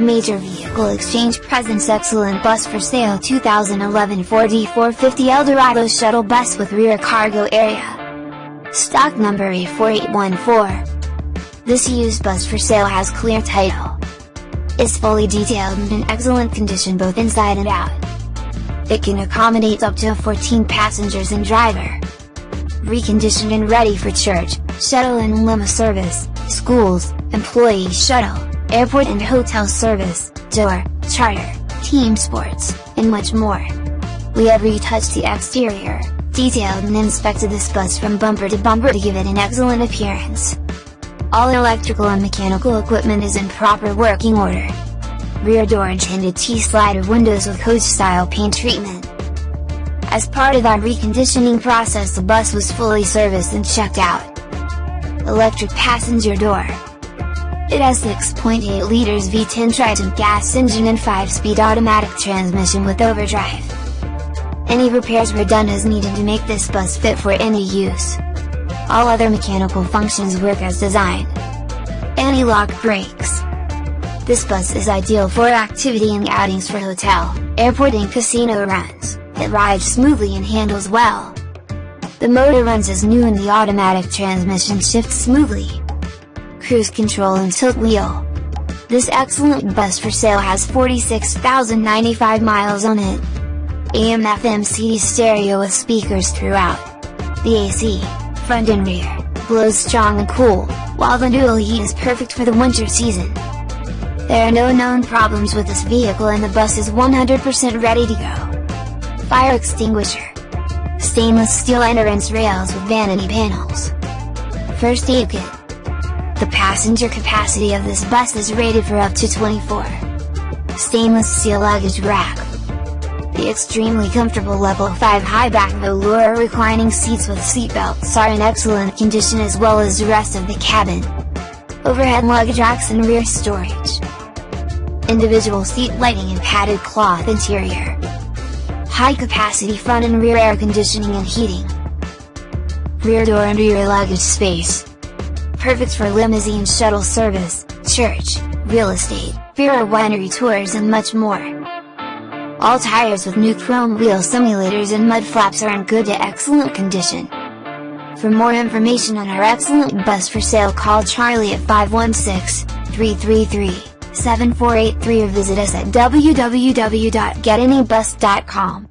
Major Vehicle Exchange presents excellent bus for sale 2011 Ford E450 Eldorado shuttle bus with rear cargo area. Stock number A4814. This used bus for sale has clear title. Is fully detailed and in excellent condition both inside and out. It can accommodate up to 14 passengers and driver. Reconditioned and ready for church, shuttle and limo service, schools, employee shuttle airport and hotel service, door, charter, team sports, and much more. We have retouched the exterior, detailed and inspected this bus from bumper to bumper to give it an excellent appearance. All electrical and mechanical equipment is in proper working order. Rear door and tinted T-slider windows with coach-style paint treatment. As part of our reconditioning process the bus was fully serviced and checked out. Electric passenger door, it has 6.8 liters V10 Triton gas engine and 5-speed automatic transmission with overdrive. Any repairs were done as needed to make this bus fit for any use. All other mechanical functions work as designed. Anti-lock brakes. This bus is ideal for activity and outings for hotel, airport and casino runs, it rides smoothly and handles well. The motor runs as new and the automatic transmission shifts smoothly cruise control and tilt wheel. This excellent bus for sale has 46,095 miles on it. AM FM CD stereo with speakers throughout. The AC, front and rear, blows strong and cool, while the dual heat is perfect for the winter season. There are no known problems with this vehicle and the bus is 100% ready to go. Fire extinguisher. Stainless steel entrance rails with vanity panels. First aid kit. The passenger capacity of this bus is rated for up to 24. Stainless steel luggage rack. The extremely comfortable level 5 high-back velour reclining seats with seatbelts are in excellent condition as well as the rest of the cabin. Overhead luggage racks and rear storage. Individual seat lighting and padded cloth interior. High capacity front and rear air conditioning and heating. Rear door and rear luggage space perfect for limousine shuttle service, church, real estate, beer or winery tours and much more. All tires with new chrome wheel simulators and mud flaps are in good to excellent condition. For more information on our excellent bus for sale call Charlie at 516-333-7483 or visit us at www.getanybus.com.